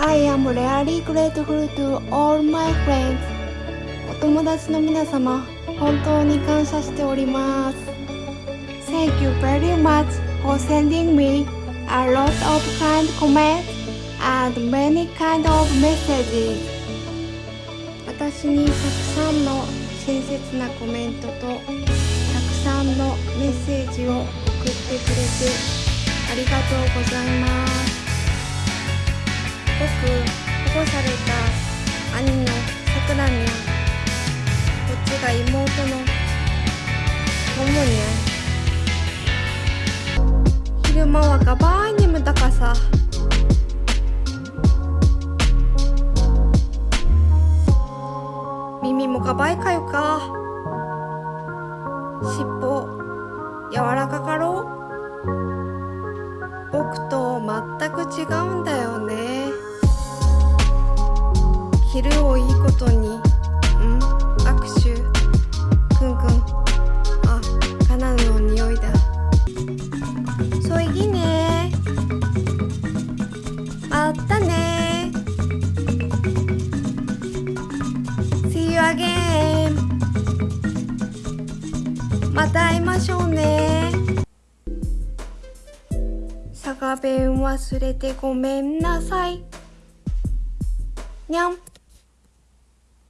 I am really grateful to all my friends お友達の皆様本当に感謝しております Thank you very much for sending me a lot of kind comments and many kind of messages 私にたくさんの親切なコメントとたくさんのメッセージを送ってくれてありがとうございます兄のさくらにゃんこっちが妹のももにゃ昼間はガバーイ眠たかさ。耳もガバイかよか。尻尾柔らかかろう。昼をいいことに。ん？握手？くんくん？あカナダの匂いだ。そいぎね。あったね。See you again また会いましょうね。佐賀弁忘れてごめんなさい。にゃん。